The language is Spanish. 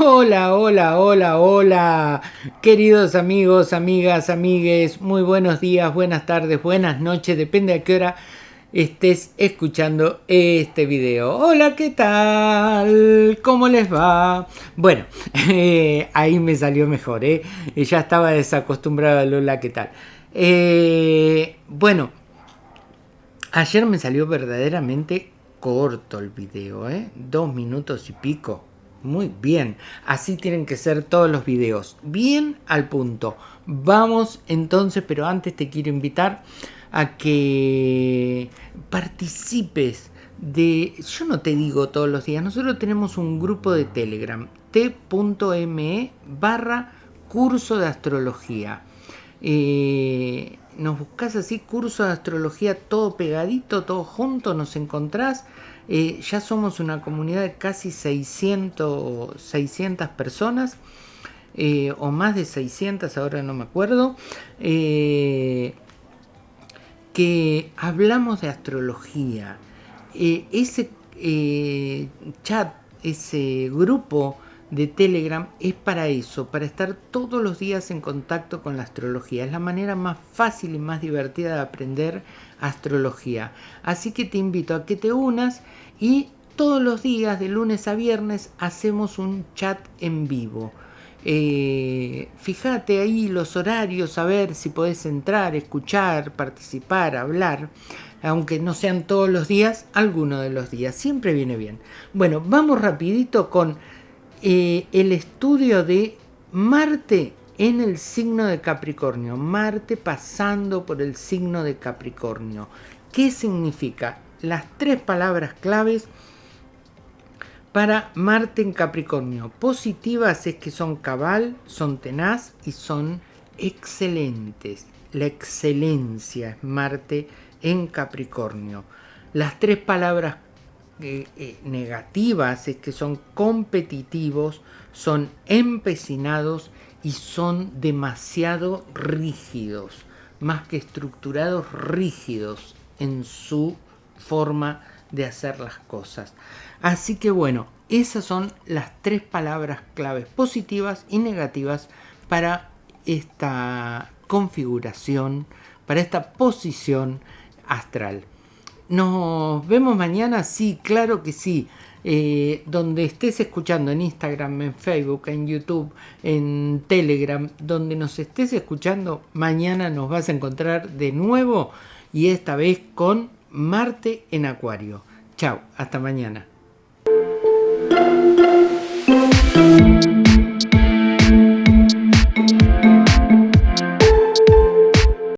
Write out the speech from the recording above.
Hola, hola, hola, hola, queridos amigos, amigas, amigues, muy buenos días, buenas tardes, buenas noches, depende a qué hora estés escuchando este video. Hola, ¿qué tal? ¿Cómo les va? Bueno, eh, ahí me salió mejor, ¿eh? Ya estaba desacostumbrado hola, ¿qué tal? Eh, bueno, ayer me salió verdaderamente corto el video, ¿eh? Dos minutos y pico. Muy bien, así tienen que ser todos los videos, bien al punto. Vamos entonces, pero antes te quiero invitar a que participes de, yo no te digo todos los días, nosotros tenemos un grupo de Telegram, t.me barra curso de astrología. Eh, nos buscas así, curso de astrología, todo pegadito, todo junto, nos encontrás. Eh, ya somos una comunidad de casi 600, 600 personas, eh, o más de 600, ahora no me acuerdo, eh, que hablamos de astrología. ese chat, ese grupo de Telegram es para eso, para estar todos los días en contacto con la astrología. Es la manera más fácil y más divertida de aprender astrología. Así que te invito a que te unas y todos los días, de lunes a viernes, hacemos un chat en vivo. Eh, fíjate ahí los horarios, a ver si podés entrar, escuchar, participar, hablar, aunque no sean todos los días, alguno de los días, siempre viene bien. Bueno, vamos rapidito con eh, el estudio de Marte en el signo de Capricornio, Marte pasando por el signo de Capricornio. ¿Qué significa? Las tres palabras claves para Marte en Capricornio. Positivas es que son cabal, son tenaz y son excelentes. La excelencia es Marte en Capricornio. Las tres palabras eh, negativas es que son competitivos, son empecinados y son demasiado rígidos, más que estructurados, rígidos en su forma de hacer las cosas. Así que bueno, esas son las tres palabras claves positivas y negativas para esta configuración, para esta posición astral. Nos vemos mañana, sí, claro que sí. Eh, donde estés escuchando en Instagram, en Facebook, en YouTube, en Telegram, donde nos estés escuchando, mañana nos vas a encontrar de nuevo y esta vez con Marte en Acuario. Chao, hasta mañana.